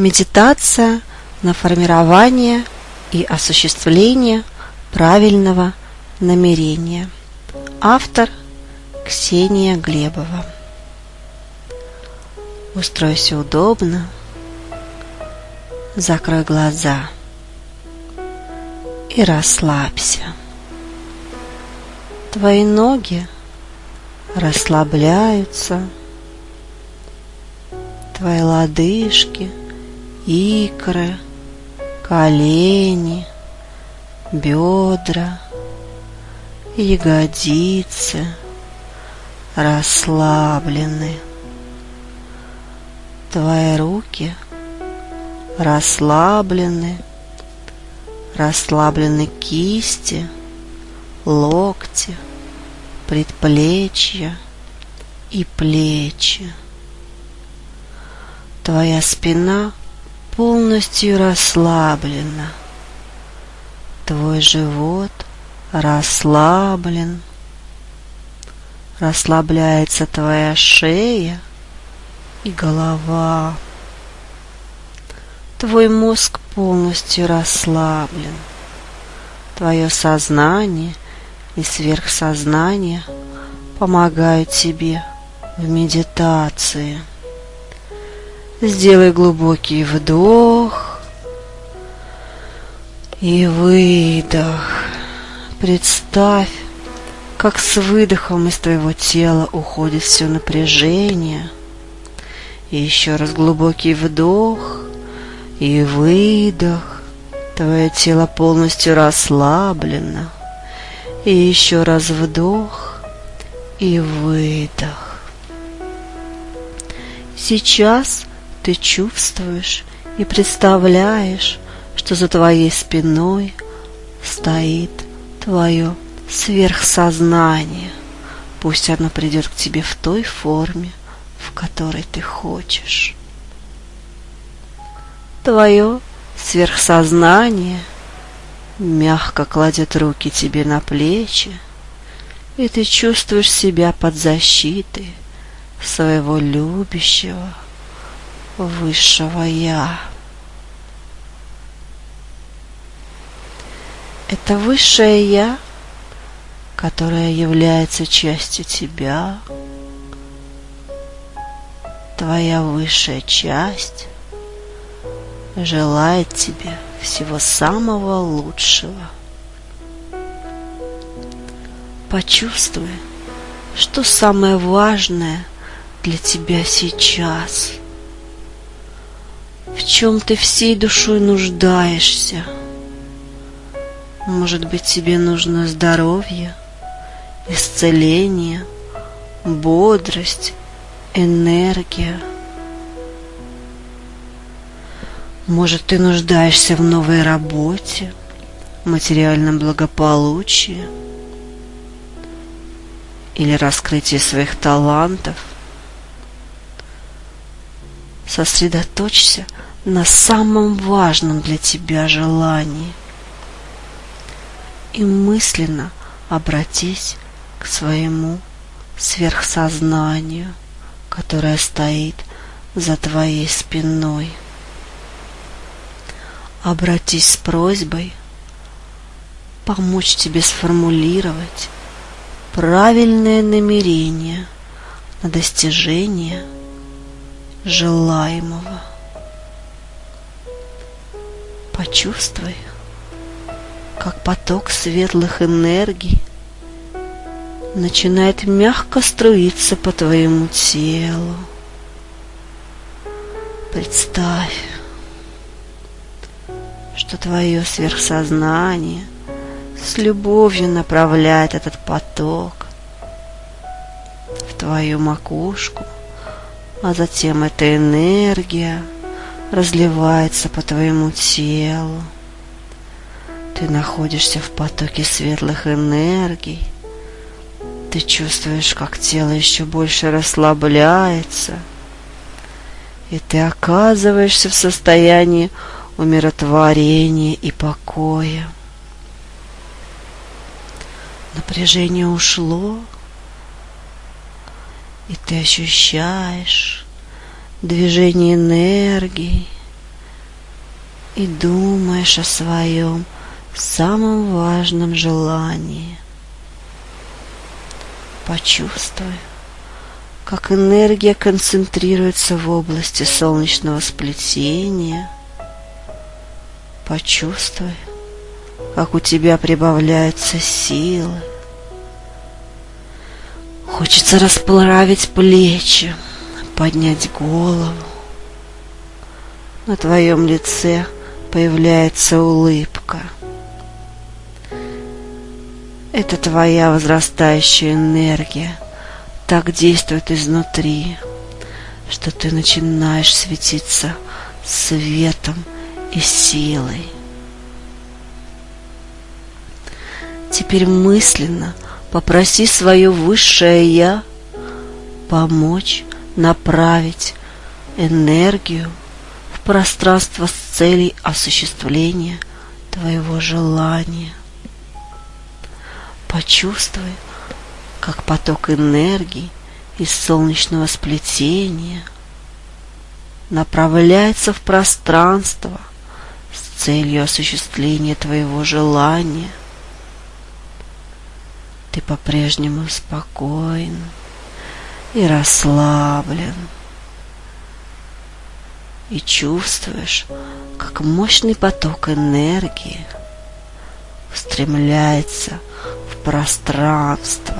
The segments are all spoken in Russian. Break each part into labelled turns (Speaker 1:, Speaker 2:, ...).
Speaker 1: Медитация на формирование и осуществление правильного намерения. Автор Ксения Глебова. Устройся удобно, закрой глаза и расслабься. Твои ноги расслабляются, твои лодыжки, икры, колени, бедра, ягодицы расслаблены. Твои руки расслаблены, расслаблены кисти, локти, предплечья и плечи. Твоя спина полностью расслаблена. Твой живот расслаблен. Расслабляется твоя шея и голова. Твой мозг полностью расслаблен. Твое сознание и сверхсознание помогают тебе в медитации. Сделай глубокий вдох и выдох. Представь, как с выдохом из твоего тела уходит все напряжение. И еще раз глубокий вдох и выдох. Твое тело полностью расслаблено. И еще раз вдох и выдох. Сейчас ты чувствуешь и представляешь, что за твоей спиной стоит твое сверхсознание. Пусть оно придет к тебе в той форме, в которой ты хочешь. Твое сверхсознание мягко кладет руки тебе на плечи, и ты чувствуешь себя под защитой своего любящего, высшего Я. Это высшее Я, которое является частью тебя, твоя высшая часть желает тебе всего самого лучшего. Почувствуй, что самое важное для тебя сейчас – в чем ты всей душой нуждаешься. Может быть, тебе нужно здоровье, исцеление, бодрость, энергия. Может, ты нуждаешься в новой работе, материальном благополучии или раскрытии своих талантов. Сосредоточься на самом важном для тебя желании и мысленно обратись к своему сверхсознанию, которое стоит за твоей спиной. Обратись с просьбой помочь тебе сформулировать правильное намерение на достижение желаемого. Почувствуй, как поток светлых энергий начинает мягко струиться по твоему телу. Представь, что твое сверхсознание с любовью направляет этот поток в твою макушку – а затем эта энергия разливается по твоему телу. Ты находишься в потоке светлых энергий. Ты чувствуешь, как тело еще больше расслабляется. И ты оказываешься в состоянии умиротворения и покоя. Напряжение ушло, и ты ощущаешь движение энергии и думаешь о своем самом важном желании. Почувствуй, как энергия концентрируется в области солнечного сплетения. Почувствуй, как у тебя прибавляются силы. Хочется расплавить плечи, поднять голову. На твоем лице появляется улыбка. Это твоя возрастающая энергия так действует изнутри, что ты начинаешь светиться светом и силой. Теперь мысленно попроси свое высшее Я помочь направить энергию в пространство с целью осуществления твоего желания. Почувствуй, как поток энергии из солнечного сплетения направляется в пространство с целью осуществления твоего желания. Ты по-прежнему спокоен и расслаблен. И чувствуешь, как мощный поток энергии устремляется в пространство.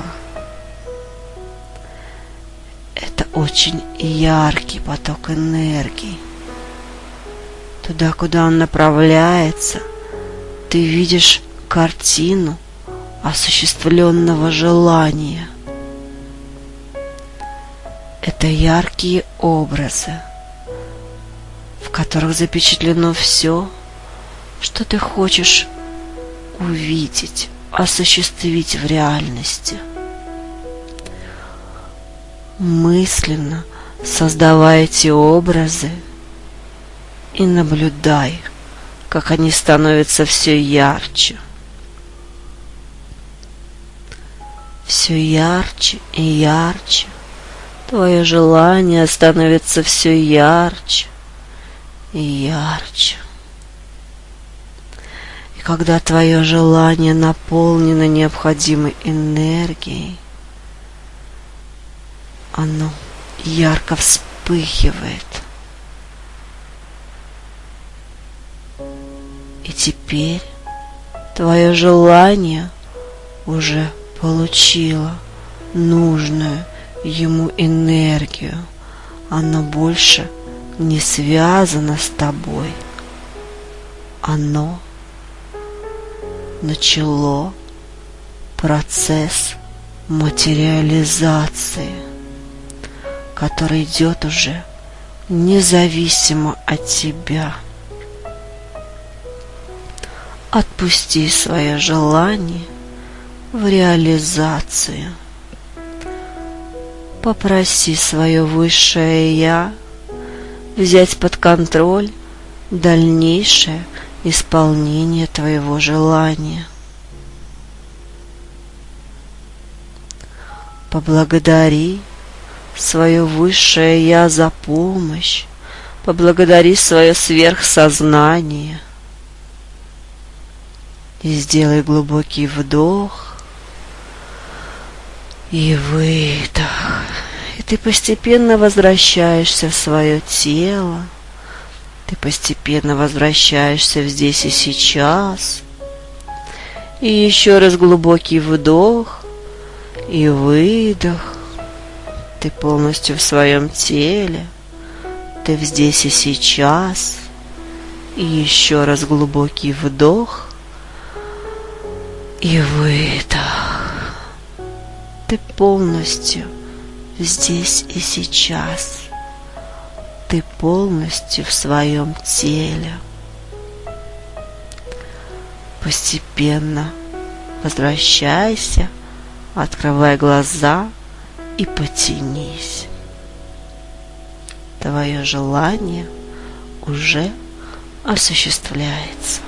Speaker 1: Это очень яркий поток энергии. Туда, куда он направляется, ты видишь картину осуществленного желания. Это яркие образы, в которых запечатлено все, что ты хочешь увидеть, осуществить в реальности. Мысленно создавай эти образы и наблюдай, как они становятся все ярче. Все ярче и ярче. Твое желание становится все ярче и ярче. И когда твое желание наполнено необходимой энергией, оно ярко вспыхивает. И теперь твое желание уже получило нужную ему энергию. Оно больше не связано с тобой. Оно начало процесс материализации, который идет уже независимо от тебя. Отпусти свое желание в реализацию. Попроси свое высшее Я взять под контроль дальнейшее исполнение твоего желания. Поблагодари свое высшее Я за помощь, поблагодари свое сверхсознание. И сделай глубокий вдох и выдох. И ты постепенно возвращаешься в свое тело, ты постепенно возвращаешься в здесь и сейчас. И еще раз глубокий вдох и выдох. Ты полностью в своем теле. Ты в здесь и сейчас. И еще раз глубокий вдох и выдох. Ты полностью здесь и сейчас ты полностью в своем теле. Постепенно возвращайся, открывай глаза и потянись. Твое желание уже осуществляется.